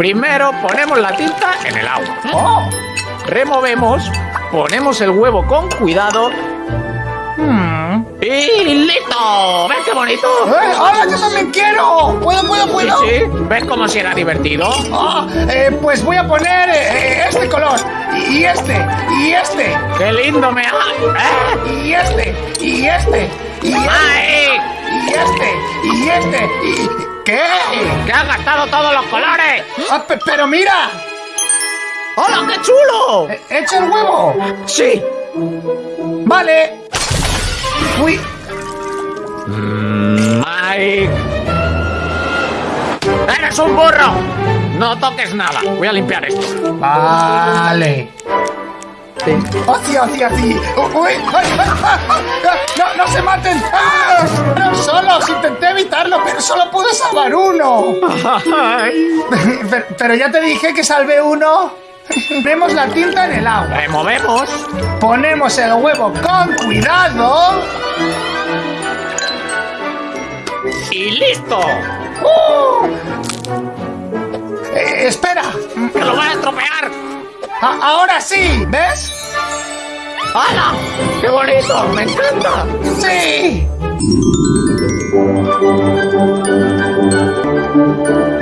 Primero ponemos la tinta en el agua. ¡Oh! Removemos, ponemos el huevo con cuidado Hmm. y listo. ¿Ves qué bonito? ¡Eh, ¡Ahora yo también quiero! ¿Puedo, puedo, puedo? sí. ¿Ves cómo si era divertido? Ah, eh, pues voy a poner eh, este color, y este, y este, ¡Qué lindo me ha... ¿Eh? y este, y este, y este, ¡Ay! y este, y este, y... ¿Qué? ¡Que has gastado todos los colores! Ah, pe- pero mira, ¡Hola, qué chulo! he hecho el huevo. Sí. Vale. Uy, Mike. ¡Eres un burro! No toques nada. Voy a limpiar esto. vale. Así, así, así. Uy, ay, ay, ay, pero solo pude salvar uno. Pero, pero ya te dije que salvé uno. Vemos la tinta en el agua. Removemos. Ponemos el huevo con cuidado. Y listo. ¡Uh! Eh, espera. ¡Que lo voy a estropear! A- ahora sí, ¿ves? ¡Hala! ¡Qué bonito! ¡Me encanta! Sí. Thank you.